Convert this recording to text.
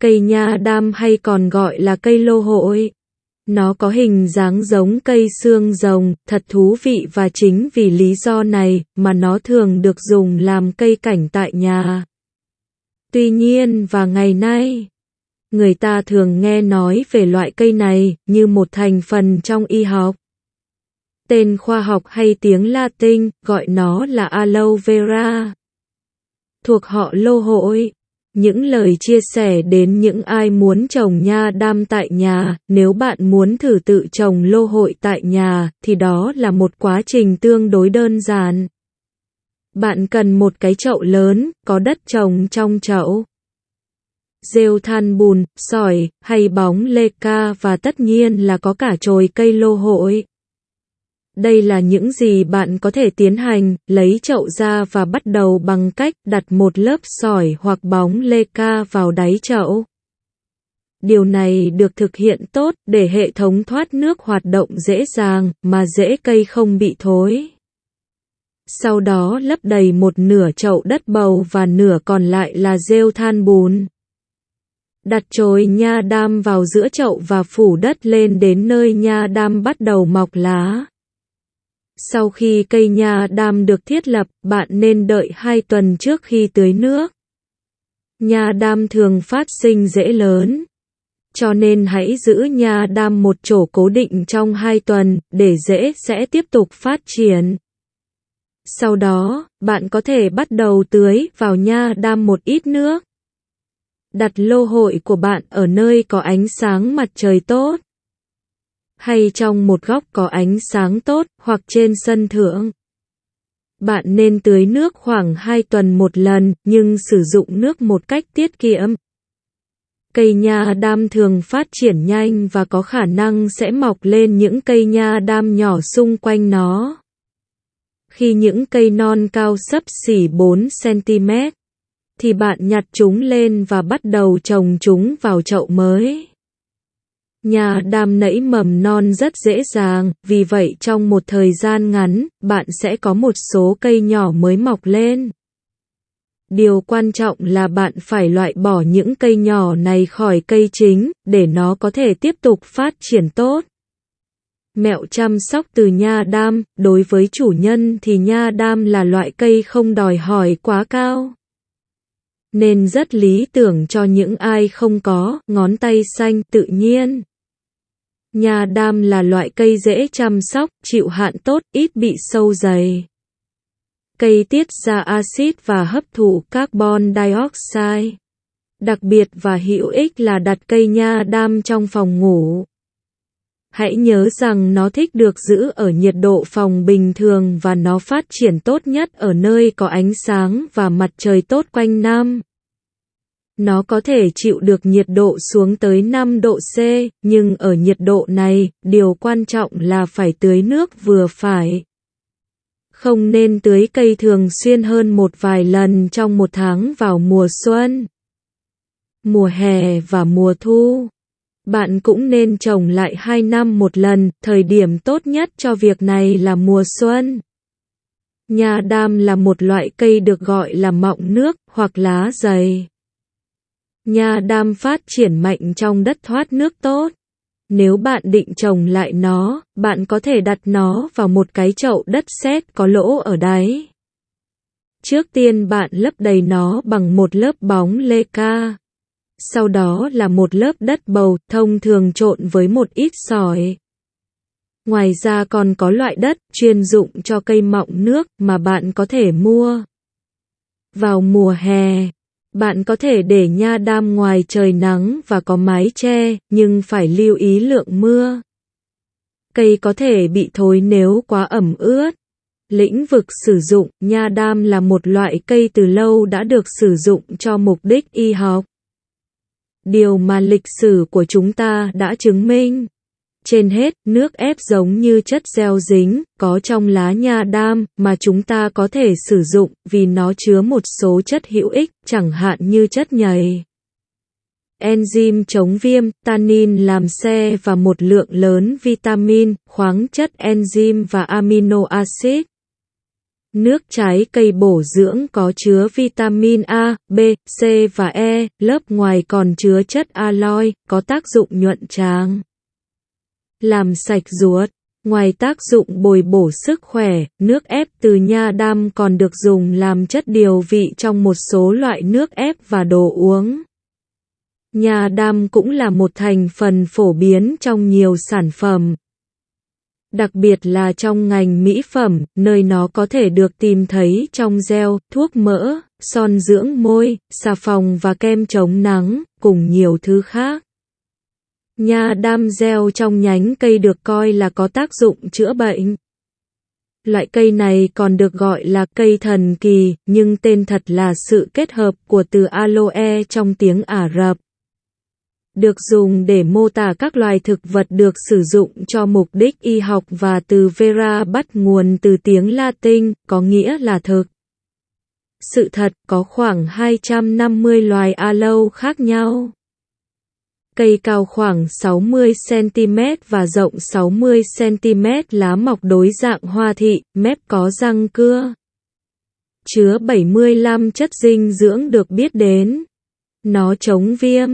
Cây nha đam hay còn gọi là cây lô hội. Nó có hình dáng giống cây xương rồng, thật thú vị và chính vì lý do này mà nó thường được dùng làm cây cảnh tại nhà. Tuy nhiên và ngày nay, người ta thường nghe nói về loại cây này như một thành phần trong y học. Tên khoa học hay tiếng Latin gọi nó là aloe vera. Thuộc họ lô hội. Những lời chia sẻ đến những ai muốn trồng nha đam tại nhà, nếu bạn muốn thử tự trồng lô hội tại nhà, thì đó là một quá trình tương đối đơn giản. Bạn cần một cái chậu lớn, có đất trồng trong chậu. Rêu than bùn, sỏi, hay bóng lê ca và tất nhiên là có cả chồi cây lô hội. Đây là những gì bạn có thể tiến hành, lấy chậu ra và bắt đầu bằng cách đặt một lớp sỏi hoặc bóng lê ca vào đáy chậu. Điều này được thực hiện tốt để hệ thống thoát nước hoạt động dễ dàng mà rễ cây không bị thối. Sau đó lấp đầy một nửa chậu đất bầu và nửa còn lại là rêu than bùn. Đặt chồi nha đam vào giữa chậu và phủ đất lên đến nơi nha đam bắt đầu mọc lá. Sau khi cây nha đam được thiết lập, bạn nên đợi 2 tuần trước khi tưới nước. Nha đam thường phát sinh dễ lớn. Cho nên hãy giữ nha đam một chỗ cố định trong 2 tuần, để dễ sẽ tiếp tục phát triển. Sau đó, bạn có thể bắt đầu tưới vào nha đam một ít nước. Đặt lô hội của bạn ở nơi có ánh sáng mặt trời tốt hay trong một góc có ánh sáng tốt hoặc trên sân thượng. Bạn nên tưới nước khoảng 2 tuần một lần nhưng sử dụng nước một cách tiết kiệm. Cây nha đam thường phát triển nhanh và có khả năng sẽ mọc lên những cây nha đam nhỏ xung quanh nó. Khi những cây non cao sấp xỉ 4 cm, thì bạn nhặt chúng lên và bắt đầu trồng chúng vào chậu mới. Nhà đam nảy mầm non rất dễ dàng, vì vậy trong một thời gian ngắn, bạn sẽ có một số cây nhỏ mới mọc lên. Điều quan trọng là bạn phải loại bỏ những cây nhỏ này khỏi cây chính, để nó có thể tiếp tục phát triển tốt. Mẹo chăm sóc từ nha đam, đối với chủ nhân thì nha đam là loại cây không đòi hỏi quá cao nên rất lý tưởng cho những ai không có ngón tay xanh tự nhiên. Nha đam là loại cây dễ chăm sóc, chịu hạn tốt, ít bị sâu dày. Cây tiết ra axit và hấp thụ carbon dioxide. Đặc biệt và hữu ích là đặt cây nha đam trong phòng ngủ. Hãy nhớ rằng nó thích được giữ ở nhiệt độ phòng bình thường và nó phát triển tốt nhất ở nơi có ánh sáng và mặt trời tốt quanh năm. Nó có thể chịu được nhiệt độ xuống tới 5 độ C, nhưng ở nhiệt độ này, điều quan trọng là phải tưới nước vừa phải. Không nên tưới cây thường xuyên hơn một vài lần trong một tháng vào mùa xuân, mùa hè và mùa thu. Bạn cũng nên trồng lại 2 năm một lần, thời điểm tốt nhất cho việc này là mùa xuân. Nhà đam là một loại cây được gọi là mọng nước hoặc lá dày. Nhà đam phát triển mạnh trong đất thoát nước tốt. Nếu bạn định trồng lại nó, bạn có thể đặt nó vào một cái chậu đất sét có lỗ ở đáy. Trước tiên bạn lấp đầy nó bằng một lớp bóng lê ca. Sau đó là một lớp đất bầu thông thường trộn với một ít sỏi. Ngoài ra còn có loại đất chuyên dụng cho cây mọng nước mà bạn có thể mua. Vào mùa hè, bạn có thể để nha đam ngoài trời nắng và có mái che, nhưng phải lưu ý lượng mưa. Cây có thể bị thối nếu quá ẩm ướt. Lĩnh vực sử dụng nha đam là một loại cây từ lâu đã được sử dụng cho mục đích y học. Điều mà lịch sử của chúng ta đã chứng minh. Trên hết, nước ép giống như chất gieo dính, có trong lá nha đam, mà chúng ta có thể sử dụng, vì nó chứa một số chất hữu ích, chẳng hạn như chất nhầy. Enzyme chống viêm, tannin làm xe và một lượng lớn vitamin, khoáng chất enzyme và amino acid. Nước trái cây bổ dưỡng có chứa vitamin A, B, C và E, lớp ngoài còn chứa chất aloe, có tác dụng nhuận tràng. Làm sạch ruột. Ngoài tác dụng bồi bổ sức khỏe, nước ép từ nha đam còn được dùng làm chất điều vị trong một số loại nước ép và đồ uống. Nha đam cũng là một thành phần phổ biến trong nhiều sản phẩm. Đặc biệt là trong ngành mỹ phẩm, nơi nó có thể được tìm thấy trong gel, thuốc mỡ, son dưỡng môi, xà phòng và kem chống nắng, cùng nhiều thứ khác. Nha đam gieo trong nhánh cây được coi là có tác dụng chữa bệnh. Loại cây này còn được gọi là cây thần kỳ, nhưng tên thật là sự kết hợp của từ aloe trong tiếng Ả Rập. Được dùng để mô tả các loài thực vật được sử dụng cho mục đích y học và từ vera bắt nguồn từ tiếng Latin, có nghĩa là thực. Sự thật có khoảng 250 loài aloe khác nhau cây cao khoảng 60cm và rộng 60cm lá mọc đối dạng hoa thị, mép có răng cưa. Chứa 75 chất dinh dưỡng được biết đến. Nó chống viêm,